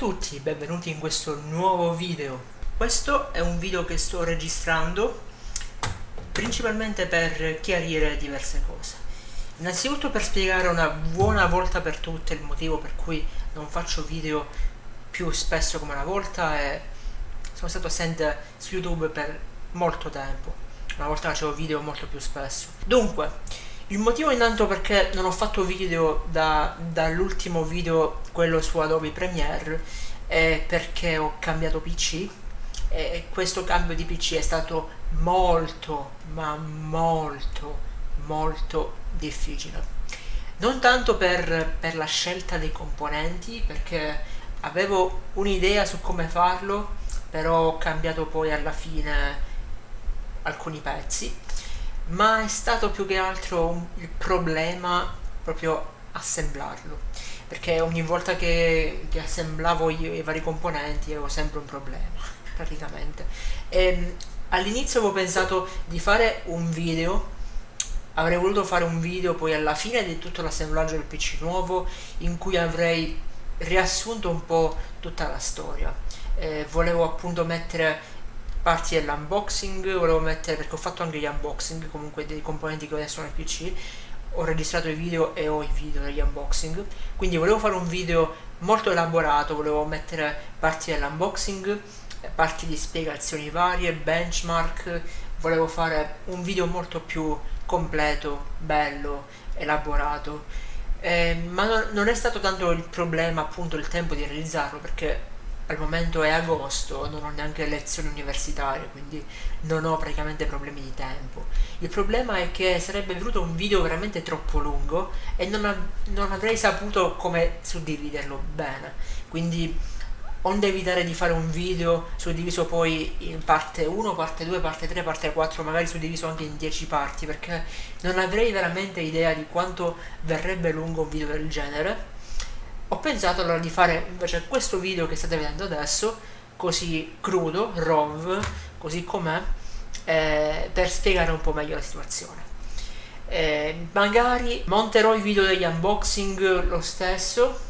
tutti, benvenuti in questo nuovo video. Questo è un video che sto registrando principalmente per chiarire diverse cose. Innanzitutto per spiegare una buona volta per tutte il motivo per cui non faccio video più spesso come una volta e sono stato assente su YouTube per molto tempo. Una volta facevo video molto più spesso. Dunque, il motivo intanto perché non ho fatto video da, dall'ultimo video, quello su Adobe Premiere, è perché ho cambiato PC e questo cambio di PC è stato molto, ma molto, molto difficile. Non tanto per, per la scelta dei componenti, perché avevo un'idea su come farlo, però ho cambiato poi alla fine alcuni pezzi ma è stato più che altro il problema proprio assemblarlo perché ogni volta che, che assemblavo io i vari componenti avevo sempre un problema praticamente. Ehm, all'inizio avevo pensato di fare un video avrei voluto fare un video poi alla fine di tutto l'assemblaggio del pc nuovo in cui avrei riassunto un po' tutta la storia. Eh, volevo appunto mettere parti dell'unboxing, volevo mettere, perché ho fatto anche gli unboxing comunque dei componenti che adesso nel PC, ho registrato i video e ho i video degli unboxing, quindi volevo fare un video molto elaborato, volevo mettere parti dell'unboxing, parti di spiegazioni varie, benchmark, volevo fare un video molto più completo, bello, elaborato, eh, ma non è stato tanto il problema appunto il tempo di realizzarlo perché al momento è agosto, non ho neanche lezioni universitarie, quindi non ho praticamente problemi di tempo. Il problema è che sarebbe venuto un video veramente troppo lungo e non, non avrei saputo come suddividerlo bene, quindi onde evitare di fare un video suddiviso poi in parte 1, parte 2, parte 3, parte 4, magari suddiviso anche in 10 parti, perché non avrei veramente idea di quanto verrebbe lungo un video del genere ho pensato allora di fare invece questo video che state vedendo adesso così crudo, RAW, così com'è eh, per spiegare un po' meglio la situazione. Eh, magari monterò i video degli unboxing lo stesso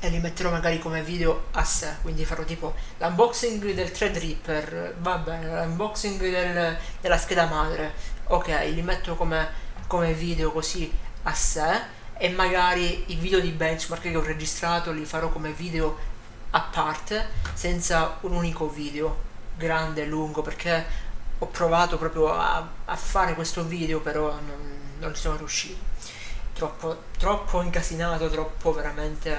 e li metterò magari come video a sé quindi farò tipo l'unboxing del Threadripper va bene l'unboxing del, della scheda madre ok li metto come, come video così a sé e magari i video di benchmark che ho registrato li farò come video a parte senza un unico video grande e lungo perché ho provato proprio a, a fare questo video però non, non ci sono riuscito. Troppo, troppo incasinato troppo veramente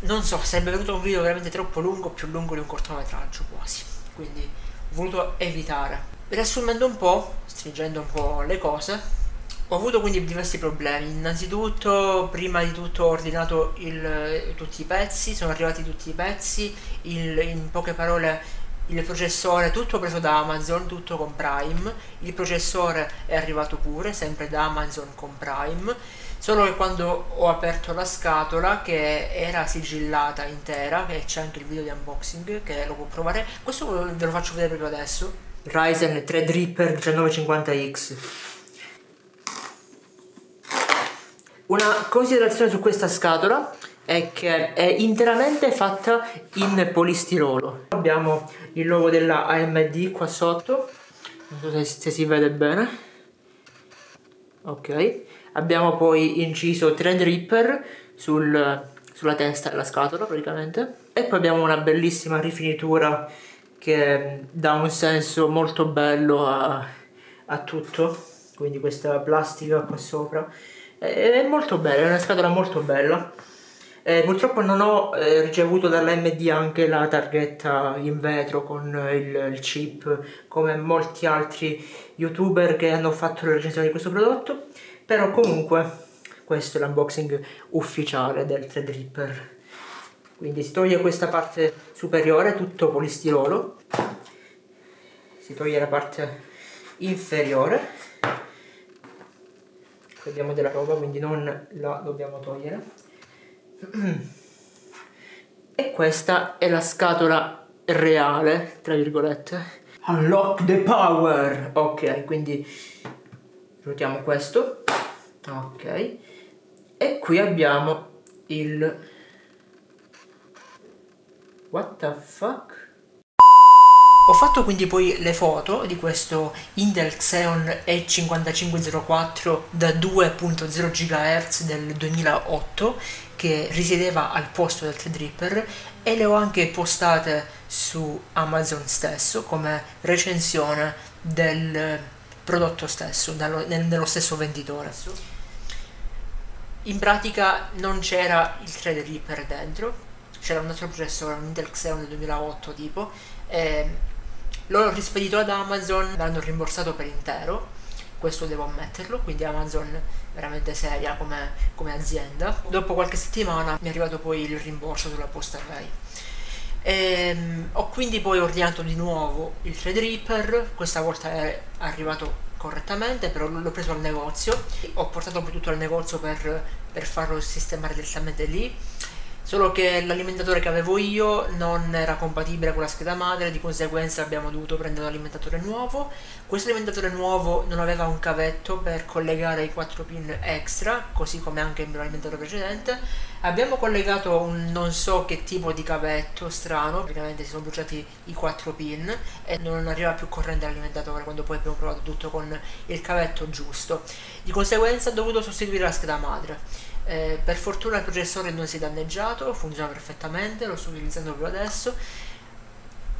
non so sarebbe venuto un video veramente troppo lungo più lungo di un cortometraggio quasi. Quindi ho voluto evitare. Riassumendo un po' stringendo un po' le cose ho avuto quindi diversi problemi, innanzitutto prima di tutto ho ordinato il, tutti i pezzi, sono arrivati tutti i pezzi, il, in poche parole il processore tutto preso da Amazon, tutto con Prime, il processore è arrivato pure, sempre da Amazon con Prime, solo che quando ho aperto la scatola che era sigillata intera, che c'è anche il video di unboxing che lo può provare, questo ve lo faccio vedere proprio adesso, Ryzen Threadripper 1950X Una considerazione su questa scatola è che è interamente fatta in polistirolo. Abbiamo il logo della AMD qua sotto, non so se, se si vede bene. Ok, abbiamo poi inciso Threadripper sul, sulla testa della scatola praticamente. E poi abbiamo una bellissima rifinitura che dà un senso molto bello a, a tutto. Quindi questa plastica qua sopra è molto bella, è una scatola molto bella. Eh, purtroppo non ho eh, ricevuto dall'MD anche la targhetta in vetro con il, il, chip come molti altri youtuber che hanno fatto la recensione di questo prodotto. Però comunque questo è l'unboxing ufficiale del Threadripper. Quindi si toglie questa parte superiore tutto polistirolo. Si toglie la parte inferiore abbiamo della roba quindi non la dobbiamo togliere. E questa è la scatola reale tra virgolette. Unlock the power! Ok quindi ruotiamo questo. Ok. E qui abbiamo il what the fuck ho fatto quindi poi le foto di questo Intel Xeon E5504 da 2.0 GHz del 2008 che risiedeva al posto del Threadripper e le ho anche postate su Amazon stesso come recensione del prodotto stesso, nello stesso venditore. In pratica non c'era il Threadripper dentro, c'era un altro processore, un Intel Xeon del 2008 tipo, e L'ho rispedito ad Amazon, l'hanno rimborsato per intero, questo devo ammetterlo, quindi Amazon veramente seria come, come azienda. Dopo qualche settimana mi è arrivato poi il rimborso sulla posta Rai. E, ehm, ho quindi poi ordinato di nuovo il Threadripper, questa volta è arrivato correttamente, però l'ho preso al negozio, ho portato poi tutto al negozio per, per farlo sistemare direttamente lì solo che l'alimentatore che avevo io non era compatibile con la scheda madre, di conseguenza abbiamo dovuto prendere un alimentatore nuovo. Questo alimentatore nuovo non aveva un cavetto per collegare i 4 pin extra, così come anche il mio alimentatore precedente. Abbiamo collegato un non so che tipo di cavetto strano, praticamente si sono bruciati i 4 pin e non arriva più corrente all'alimentatore quando poi abbiamo provato tutto con il cavetto giusto. Di conseguenza ho dovuto sostituire la scheda madre. Eh, per fortuna il processore non si è danneggiato, funziona perfettamente, lo sto utilizzando proprio adesso.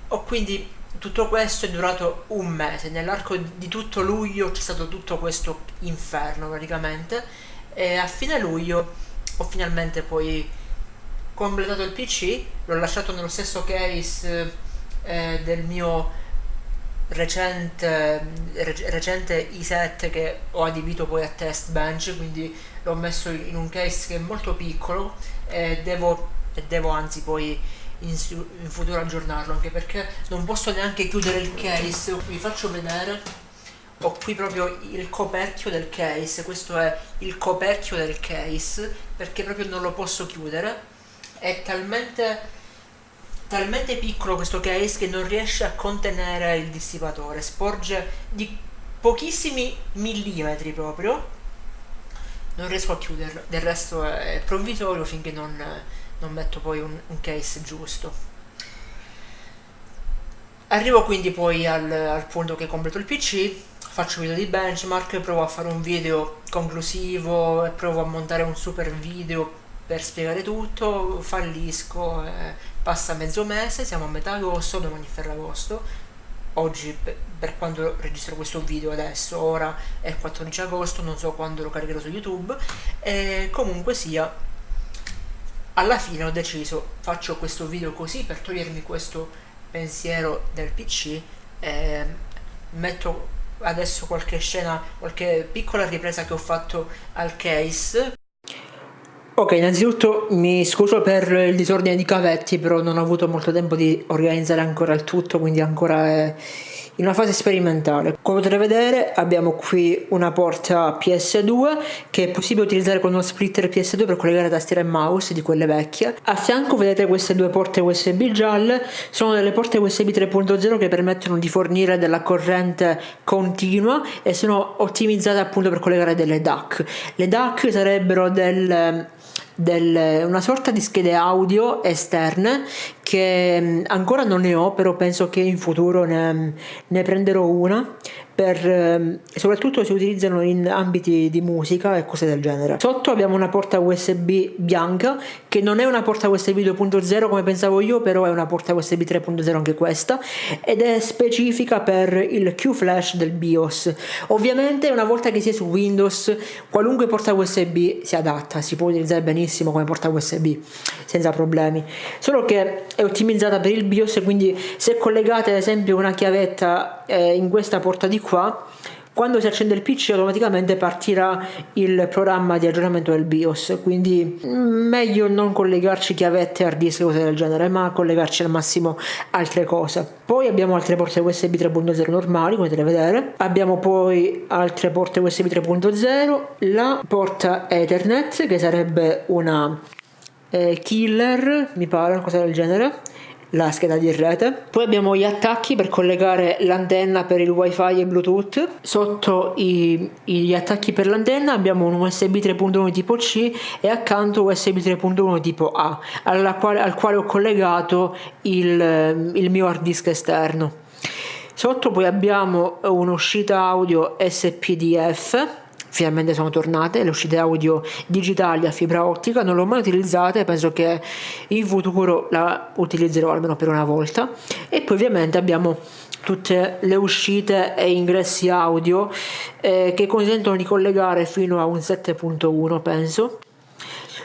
Ho quindi tutto questo è durato un mese, nell'arco di tutto luglio c'è stato tutto questo inferno praticamente e a fine luglio ho finalmente poi completato il PC, l'ho lasciato nello stesso case eh, del mio recente, recente i7 che ho adibito poi a test bench quindi l'ho messo in un case che è molto piccolo e devo, e devo anzi poi in, in, futuro aggiornarlo anche perché non posso neanche chiudere il case. Vi faccio vedere ho qui proprio il coperchio del case questo è il coperchio del case perché proprio non lo posso chiudere. È talmente talmente piccolo questo case che non riesce a contenere il dissipatore, sporge di pochissimi millimetri proprio, non riesco a chiuderlo, del resto è provvisorio finché non, non metto poi un, un, case giusto. Arrivo quindi poi al, al punto che completo il PC, faccio video di benchmark, provo a fare un video conclusivo e provo a montare un super video per spiegare tutto, fallisco, eh, passa mezzo mese, siamo a metà agosto, domani Ferragosto, oggi per quando registro questo video adesso, ora è il 14 agosto, non so quando lo caricherò su YouTube, e comunque sia, alla fine ho deciso, faccio questo video così per togliermi questo pensiero del PC, e metto adesso qualche scena, qualche piccola ripresa che ho fatto al case Ok, innanzitutto mi scuso per il disordine di cavetti, però non ho avuto molto tempo di organizzare ancora il tutto, quindi ancora è in una fase sperimentale. Come potete vedere abbiamo qui una porta PS2 che è possibile utilizzare con uno splitter PS2 per collegare tastiera e mouse di quelle vecchie. A fianco vedete queste due porte USB gialle, sono delle porte USB 3.0 che permettono di fornire della corrente continua e sono ottimizzate appunto per collegare delle DAC. Le DAC sarebbero del del, una sorta di schede audio esterne che mm, ancora non ne ho però penso che in futuro ne, ne prenderò una per, ehm, soprattutto si utilizzano in ambiti di musica e cose del genere. Sotto abbiamo una porta USB bianca che non è una porta USB 2.0 come pensavo io, però è una porta USB 3.0 anche questa ed è specifica per il Q-Flash del BIOS. Ovviamente una volta che si è su Windows qualunque porta USB si adatta, si può utilizzare benissimo come porta USB senza problemi, solo che è ottimizzata per il BIOS quindi se collegate ad esempio una chiavetta eh, in questa porta di qua quando si accende il PC automaticamente partirà il programma di aggiornamento del BIOS. Quindi mm, meglio non collegarci chiavette hard disk cose del genere ma collegarci al massimo altre cose. Poi abbiamo altre porte USB 3.0 normali come potete vedere. Abbiamo poi altre porte USB 3.0 la porta Ethernet che sarebbe una eh, killer mi pare una cosa del genere la scheda di rete. Poi abbiamo gli attacchi per collegare l'antenna per il wifi e bluetooth. Sotto i, gli attacchi per l'antenna abbiamo un USB 3.1 tipo C e accanto USB 3.1 tipo A, quale, al quale ho collegato il, il mio hard disk esterno. Sotto poi abbiamo un'uscita audio SPDF finalmente sono tornate le uscite audio digitali a fibra ottica non l'ho mai utilizzata e penso che in futuro la utilizzerò almeno per una volta. E poi ovviamente abbiamo tutte le uscite e ingressi audio eh, che consentono di collegare fino a un 7.1 penso.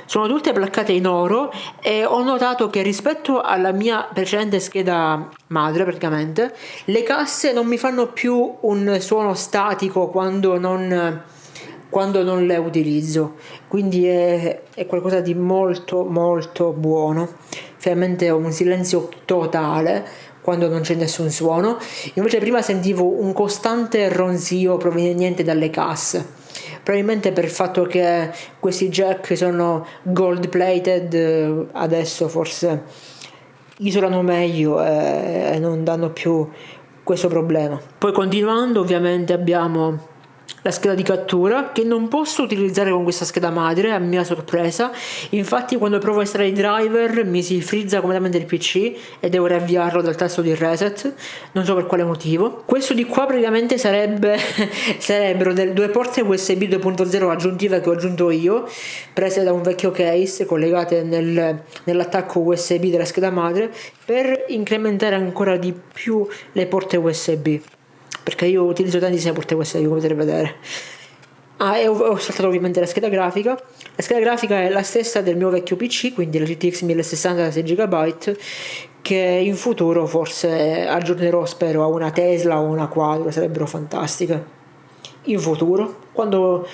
Sono tutte placcate in oro e ho notato che rispetto alla mia precedente scheda madre praticamente le casse non mi fanno più un suono statico quando non quando non le utilizzo. Quindi è, è qualcosa di molto molto buono. Veramente ho un silenzio totale quando non c'è nessun suono. Invece prima sentivo un costante ronzio proveniente dalle casse. Probabilmente per il fatto che questi jack sono gold plated adesso forse isolano meglio e non danno più questo problema. Poi continuando ovviamente abbiamo la scheda di cattura che non posso utilizzare con questa scheda madre a mia sorpresa. Infatti quando provo a estrarre i driver mi si frizza completamente il pc e devo riavviarlo dal tasto di reset. Non so per quale motivo. Questo di qua praticamente sarebbe sarebbero delle due porte usb 2.0 aggiuntive che ho aggiunto io prese da un vecchio case collegate nel, nell'attacco usb della scheda madre per incrementare ancora di più le porte usb perché io utilizzo tantissime porte USB come potete vedere. Ah, e ho, ho saltato ovviamente la scheda grafica. La scheda grafica è la stessa del mio vecchio PC quindi la GTX 1060 da 6 GB che in futuro forse aggiornerò spero a una Tesla o una Quadro sarebbero fantastiche. In futuro quando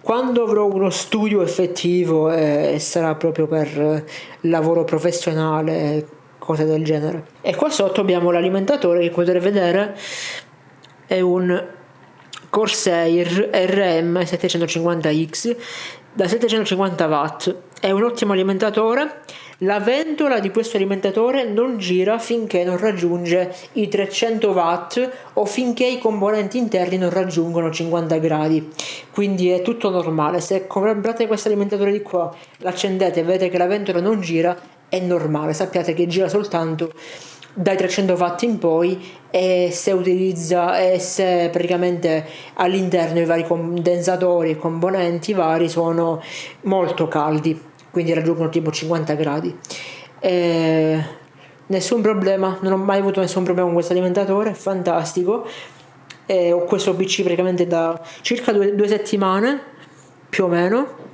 quando avrò uno studio effettivo e sarà proprio per lavoro professionale cose del genere. E qua sotto abbiamo l'alimentatore che potete vedere è un Corsair RM 750X da 750 watt. È un ottimo alimentatore. La ventola di questo alimentatore non gira finché non raggiunge i 300 watt o finché i componenti interni non raggiungono 50 gradi. Quindi è tutto normale. Se comprate questo alimentatore di qua l'accendete e vedete che la ventola non gira è normale. Sappiate che gira soltanto dai 300 watt in poi e se utilizza e se praticamente all'interno i vari condensatori e componenti vari sono molto caldi quindi raggiungono tipo 50 gradi. E nessun problema non ho mai avuto nessun problema con questo alimentatore fantastico. E ho questo pc praticamente da circa due, due settimane più o meno.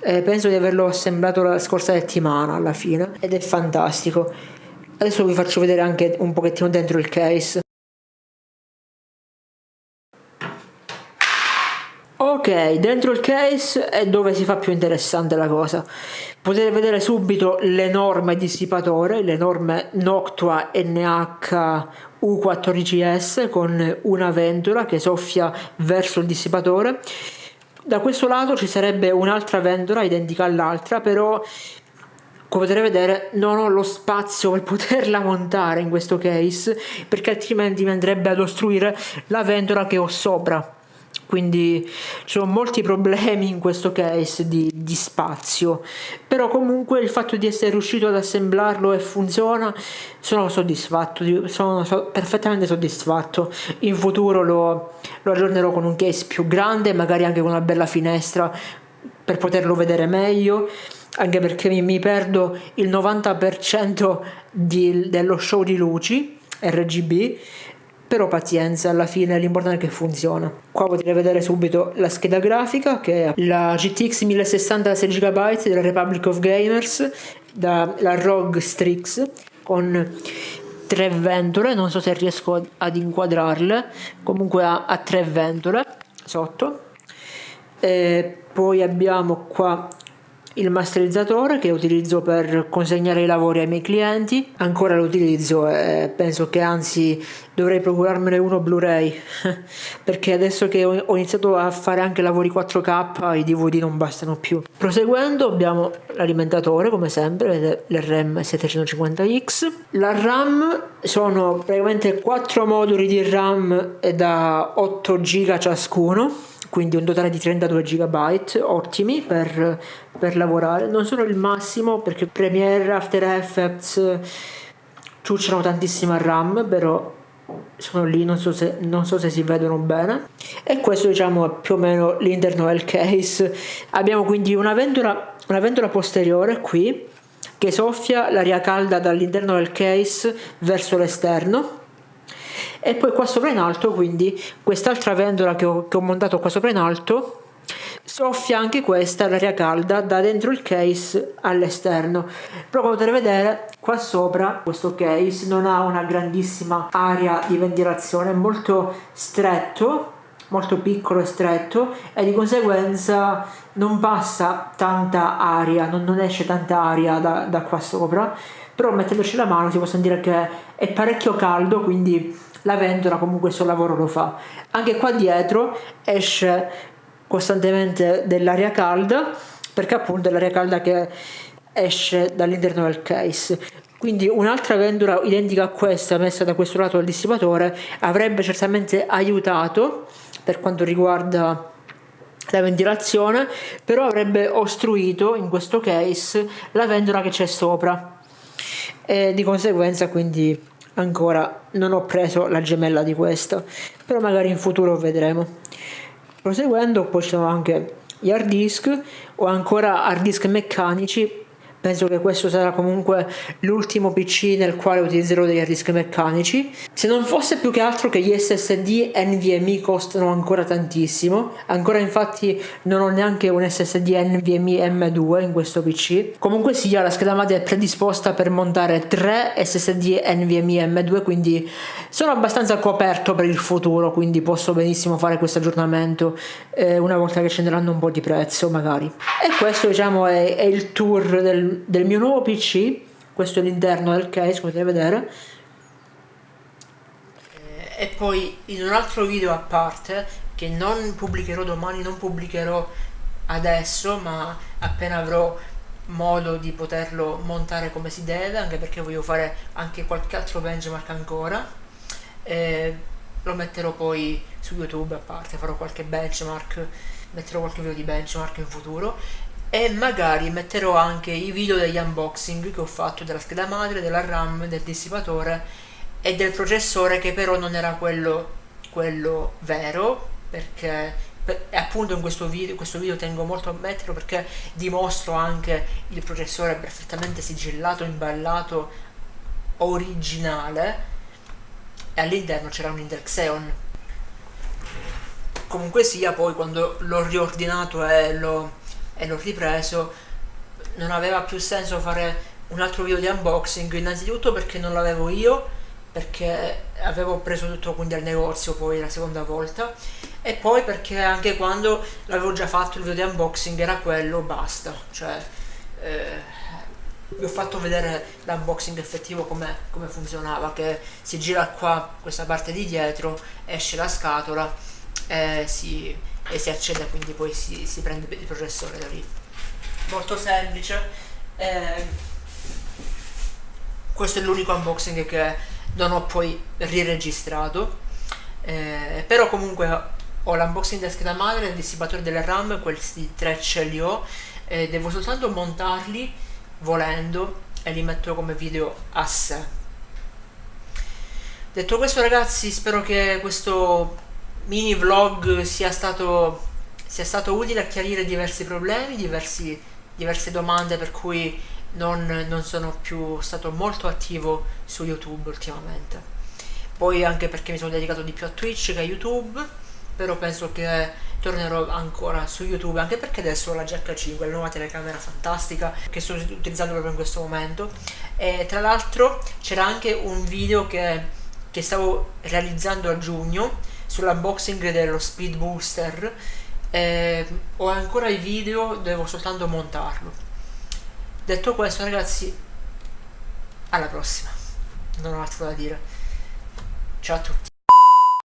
E penso di averlo assemblato la scorsa settimana alla fine ed è fantastico Adesso vi faccio vedere anche un pochettino dentro il case. Ok, dentro il case è dove si fa più interessante la cosa. Potete vedere subito l'enorme dissipatore, l'enorme Noctua NH U14S con una ventola che soffia verso il dissipatore. Da questo lato ci sarebbe un'altra ventola identica all'altra, però come potete vedere non ho lo spazio per poterla montare in questo case perché altrimenti mi andrebbe ad ostruire la ventola che ho sopra. Quindi ci sono molti problemi in questo case di, di, spazio. Però comunque il fatto di essere riuscito ad assemblarlo e funziona sono soddisfatto sono so, perfettamente soddisfatto. In futuro lo, lo aggiornerò con un case più grande magari anche con una bella finestra per poterlo vedere meglio anche perché mi, mi perdo il 90% di, dello show di luci RGB però pazienza alla fine l'importante è che funziona. Qua potete vedere subito la scheda grafica che è la GTX 1060 6 GB della Republic of Gamers dalla ROG Strix con tre ventole non so se riesco ad inquadrarle comunque ha, ha tre ventole sotto. E poi abbiamo qua il masterizzatore che utilizzo per consegnare i lavori ai miei clienti ancora lo utilizzo e penso che anzi dovrei procurarmene uno Blu-ray perché adesso che ho iniziato a fare anche lavori 4K i DVD non bastano più. Proseguendo abbiamo l'alimentatore come sempre l'RM 750X la RAM sono praticamente 4 moduli di RAM da 8 GB ciascuno quindi un totale di 32 GB ottimi per, per lavorare. Non sono il massimo perché Premiere, After Effects ciucciano tantissima RAM però sono lì non so, se, non so se si vedono bene. E questo diciamo è più o meno l'interno del case. Abbiamo quindi una ventola, una ventola posteriore qui che soffia l'aria calda dall'interno del case verso l'esterno e poi qua sopra in alto quindi quest'altra ventola che ho, che ho montato qua sopra in alto soffia anche questa l'aria calda da dentro il case all'esterno. Però come potete vedere qua sopra questo case non ha una grandissima area di ventilazione è molto stretto molto piccolo e stretto e di conseguenza non passa tanta aria non, non esce tanta aria da, da qua sopra. Però mettendoci la mano si può sentire che è parecchio caldo quindi la ventola comunque il suo lavoro lo fa. Anche qua dietro esce costantemente dell'aria calda perché appunto è l'aria calda che esce dall'interno del case quindi un'altra ventola identica a questa messa da questo lato del dissipatore avrebbe certamente aiutato per quanto riguarda la ventilazione però avrebbe ostruito in questo case la ventola che c'è sopra e di conseguenza quindi ancora non ho preso la gemella di questa però magari in futuro vedremo. Proseguendo poi ci sono anche gli hard disk o ancora hard disk meccanici penso che questo sarà comunque l'ultimo PC nel quale utilizzerò degli hard disk meccanici. Se non fosse più che altro che gli SSD NVMe costano ancora tantissimo. Ancora infatti non ho neanche un SSD NVMe M2 in questo PC comunque sia la scheda madre è predisposta per montare 3 SSD NVMe M2 quindi sono abbastanza coperto per il futuro quindi posso benissimo fare questo aggiornamento eh, una volta che scenderanno un po' di prezzo magari. E questo diciamo è, è il tour del del, mio nuovo PC questo è l'interno del case come potete vedere. Eh, e poi in un altro video a parte che non pubblicherò domani non pubblicherò adesso ma appena avrò modo di poterlo montare come si deve anche perché voglio fare anche qualche altro benchmark ancora eh, lo metterò poi su youtube a parte farò qualche benchmark metterò qualche video di benchmark in futuro e magari metterò anche i video degli unboxing che ho fatto della scheda madre, della RAM, del dissipatore e del processore che però non era quello, quello vero perché per, appunto in questo video, questo video tengo molto a metterlo perché dimostro anche il processore perfettamente sigillato, imballato, originale e all'interno c'era un Intel Xeon comunque sia poi quando l'ho riordinato e l'ho e l'ho ripreso. Non aveva più senso fare un altro video di unboxing innanzitutto perché non l'avevo io perché avevo preso tutto quindi al negozio poi la seconda volta e poi perché anche quando l'avevo già fatto il video di unboxing era quello basta. Cioè eh, vi ho fatto vedere l'unboxing effettivo come, come funzionava che si gira qua questa parte di dietro esce la scatola e si e si accede quindi poi si, si prende il processore da lì. Molto semplice. Eh, questo è l'unico unboxing che non ho poi riregistrato. Eh, però comunque ho l'unboxing della scheda madre il dissipatore delle RAM questi tre ce li ho eh, devo soltanto montarli volendo e li metto come video a sé. Detto questo ragazzi spero che questo mini vlog sia stato, sia stato utile a chiarire diversi problemi, diversi, diverse domande per cui non, non sono più stato molto attivo su YouTube ultimamente. Poi anche perché mi sono dedicato di più a Twitch che a YouTube, però penso che tornerò ancora su YouTube anche perché adesso ho la GH5, la nuova telecamera fantastica che sto utilizzando proprio in questo momento e tra l'altro c'era anche un video che, che stavo realizzando a giugno sull'unboxing dello Speed Booster eh, ho ancora il video devo soltanto montarlo. Detto questo ragazzi alla prossima. Non ho altro da dire. Ciao a tutti